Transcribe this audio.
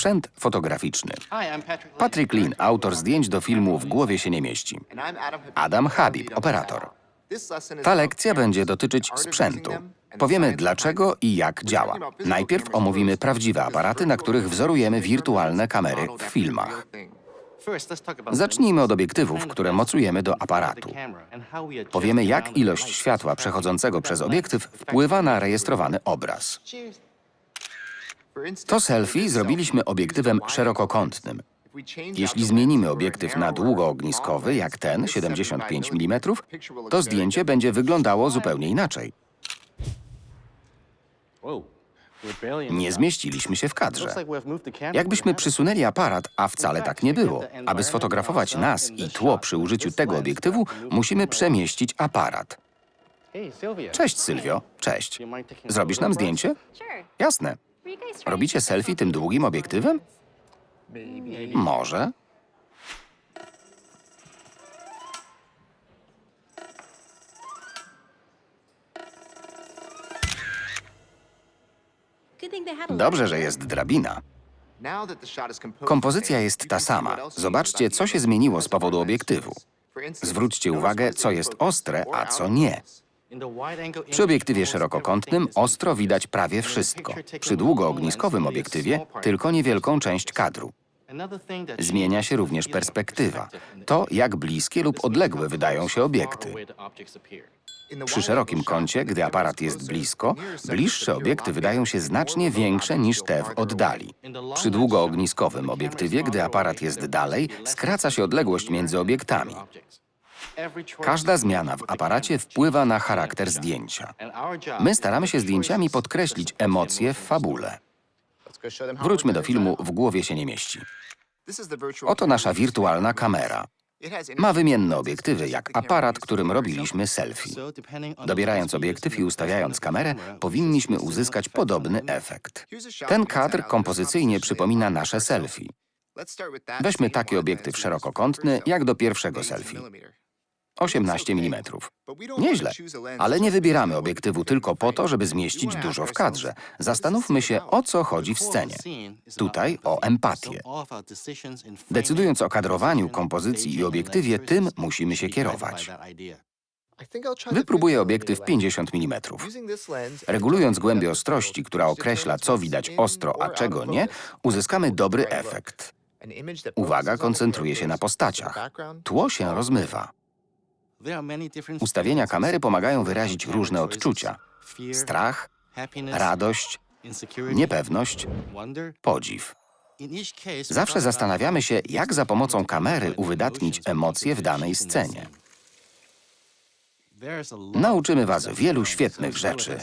sprzęt fotograficzny. Patrick Lean, autor zdjęć do filmu W głowie się nie mieści. Adam Habib, operator. Ta lekcja będzie dotyczyć sprzętu. Powiemy dlaczego i jak działa. Najpierw omówimy prawdziwe aparaty, na których wzorujemy wirtualne kamery w filmach. Zacznijmy od obiektywów, które mocujemy do aparatu. Powiemy, jak ilość światła przechodzącego przez obiektyw wpływa na rejestrowany obraz. To selfie zrobiliśmy obiektywem szerokokątnym. Jeśli zmienimy obiektyw na długoogniskowy, jak ten, 75 mm, to zdjęcie będzie wyglądało zupełnie inaczej. Nie zmieściliśmy się w kadrze. Jakbyśmy przysunęli aparat, a wcale tak nie było. Aby sfotografować nas i tło przy użyciu tego obiektywu, musimy przemieścić aparat. Cześć, Sylwio. Cześć. Zrobisz nam zdjęcie? Jasne. Robicie selfie tym długim obiektywem? Może. Dobrze, że jest drabina. Kompozycja jest ta sama. Zobaczcie, co się zmieniło z powodu obiektywu. Zwróćcie uwagę, co jest ostre, a co nie. Przy obiektywie szerokokątnym ostro widać prawie wszystko. Przy długoogniskowym obiektywie tylko niewielką część kadru. Zmienia się również perspektywa. To, jak bliskie lub odległe wydają się obiekty. Przy szerokim kącie, gdy aparat jest blisko, bliższe obiekty wydają się znacznie większe niż te w oddali. Przy długoogniskowym obiektywie, gdy aparat jest dalej, skraca się odległość między obiektami. Każda zmiana w aparacie wpływa na charakter zdjęcia. My staramy się zdjęciami podkreślić emocje w fabule. Wróćmy do filmu W głowie się nie mieści. Oto nasza wirtualna kamera. Ma wymienne obiektywy, jak aparat, którym robiliśmy selfie. Dobierając obiektyw i ustawiając kamerę, powinniśmy uzyskać podobny efekt. Ten kadr kompozycyjnie przypomina nasze selfie. Weźmy taki obiektyw szerokokątny, jak do pierwszego selfie. 18 mm. Nieźle, ale nie wybieramy obiektywu tylko po to, żeby zmieścić dużo w kadrze. Zastanówmy się, o co chodzi w scenie. Tutaj o empatię. Decydując o kadrowaniu, kompozycji i obiektywie, tym musimy się kierować. Wypróbuję obiektyw 50 mm. Regulując głębię ostrości, która określa, co widać ostro, a czego nie, uzyskamy dobry efekt. Uwaga koncentruje się na postaciach. Tło się rozmywa. Ustawienia kamery pomagają wyrazić różne odczucia. Strach, radość, niepewność, podziw. Zawsze zastanawiamy się, jak za pomocą kamery uwydatnić emocje w danej scenie. Nauczymy was wielu świetnych rzeczy.